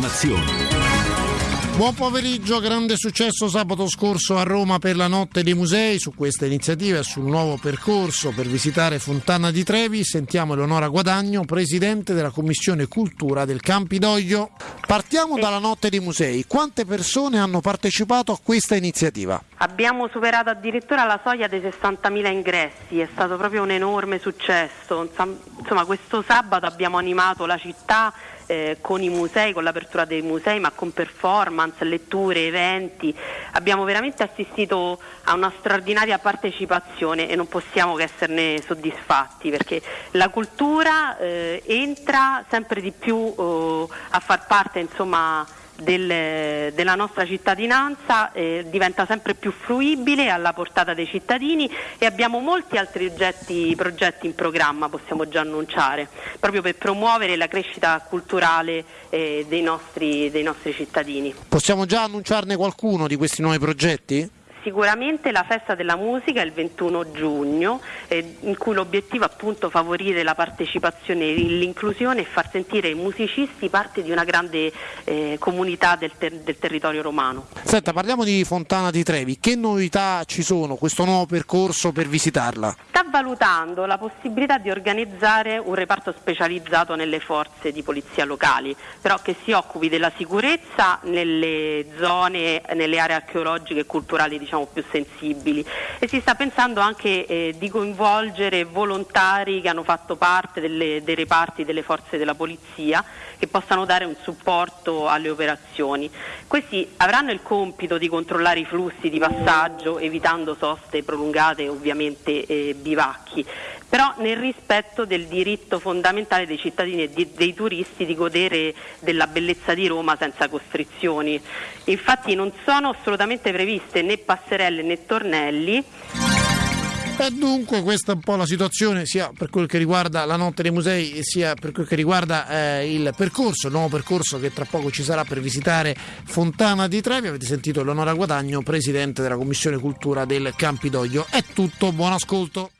l'informazione. Buon pomeriggio, grande successo sabato scorso a Roma per la notte dei musei. Su questa iniziativa e sul nuovo percorso per visitare Fontana di Trevi sentiamo Eleonora Guadagno, presidente della Commissione Cultura del Campidoglio. Partiamo dalla notte dei musei. Quante persone hanno partecipato a questa iniziativa? Abbiamo superato addirittura la soglia dei 60.000 ingressi, è stato proprio un enorme successo. Insomma, questo sabato abbiamo animato la città eh, con i musei, con l'apertura dei musei, ma con performance, letture, eventi. Abbiamo veramente assistito a una straordinaria partecipazione e non possiamo che esserne soddisfatti perché la cultura eh, entra sempre di più eh, a far parte insomma, del, della nostra cittadinanza eh, diventa sempre più fruibile alla portata dei cittadini e abbiamo molti altri oggetti, progetti in programma, possiamo già annunciare, proprio per promuovere la crescita culturale eh, dei, nostri, dei nostri cittadini. Possiamo già annunciarne qualcuno di questi nuovi progetti? Sicuramente la festa della musica è il 21 giugno, eh, in cui l'obiettivo è appunto favorire la partecipazione e l'inclusione e far sentire i musicisti parte di una grande eh, comunità del, ter- del, territorio romano. Senta, parliamo di Fontana di Trevi, che novità ci sono, questo nuovo percorso per visitarla? Sta valutando la possibilità di organizzare un reparto specializzato nelle forze di polizia locali, però che si occupi della sicurezza nelle zone, nelle aree archeologiche e culturali di diciamo, più sensibili e si sta pensando anche eh, di coinvolgere volontari che hanno fatto parte delle, dei reparti delle forze della polizia che possano dare un supporto alle operazioni. Questi avranno il compito di controllare i flussi di passaggio evitando soste prolungate ovviamente eh, bivacchi però nel rispetto del diritto fondamentale dei cittadini e di, dei turisti di godere della bellezza di Roma senza costrizioni. Infatti non sono assolutamente previste né passerelle né tornelli. E dunque questa è un po' la situazione sia per quel che riguarda la notte dei musei sia per quel che riguarda eh, il percorso, il nuovo percorso che tra poco ci sarà per visitare Fontana di Trevi. Avete sentito Eleonora Guadagno, presidente della Commissione Cultura del Campidoglio. È tutto, buon ascolto.